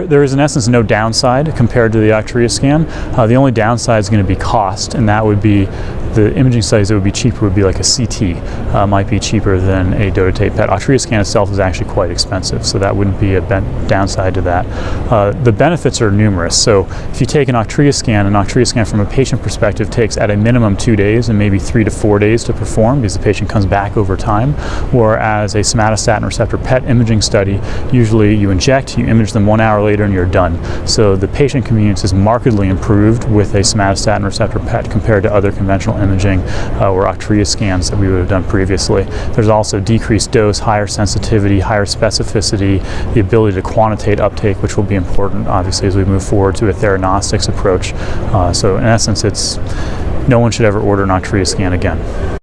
There is in essence no downside compared to the OctreoScan. Uh, the only downside is going to be cost, and that would be the imaging studies that would be cheaper would be like a CT, uh, might be cheaper than a dotatate PET. OctreoScan itself is actually quite expensive, so that wouldn't be a downside to that. Uh, the benefits are numerous. So if you take an OctreoScan, an OctreoScan from a patient perspective takes at a minimum two days and maybe three to four days to perform because the patient comes back over time. Whereas a somatostatin receptor PET imaging study, usually you inject, you image them one hour later and you're done. So the patient convenience is markedly improved with a somatostatin receptor PET compared to other conventional imaging uh, or OctreoScans that we would have done previously. There's also decreased dose, higher sensitivity, higher specificity, the ability to quantitate uptake, which will be important obviously as we move forward to a theranostics approach. Uh, so in essence, it's no one should ever order an OctreoScan again.